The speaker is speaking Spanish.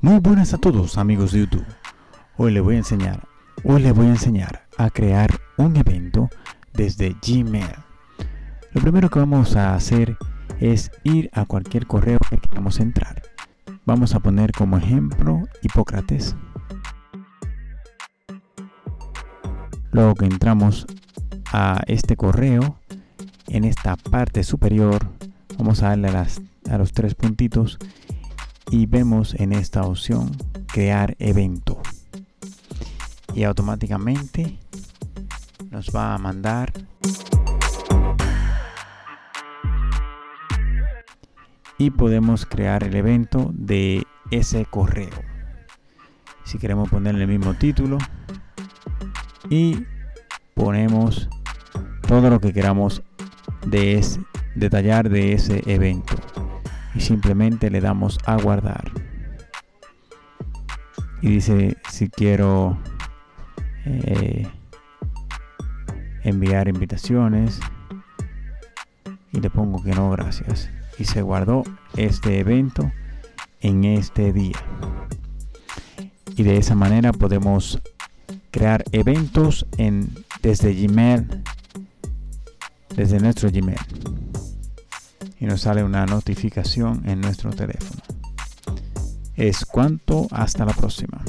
Muy buenas a todos amigos de YouTube. Hoy les voy a enseñar, hoy les voy a enseñar a crear un evento desde Gmail. Lo primero que vamos a hacer es ir a cualquier correo que queramos entrar. Vamos a poner como ejemplo Hipócrates. Luego que entramos a este correo, en esta parte superior, vamos a darle a, a los tres puntitos y vemos en esta opción crear evento. Y automáticamente nos va a mandar y podemos crear el evento de ese correo. Si queremos ponerle el mismo título y ponemos todo lo que queramos de detallar de ese evento y simplemente le damos a guardar. Y dice si quiero eh, enviar invitaciones y le pongo que no gracias. Y se guardó este evento en este día. Y de esa manera podemos eventos en, desde Gmail, desde nuestro Gmail. Y nos sale una notificación en nuestro teléfono. Es cuanto, hasta la próxima.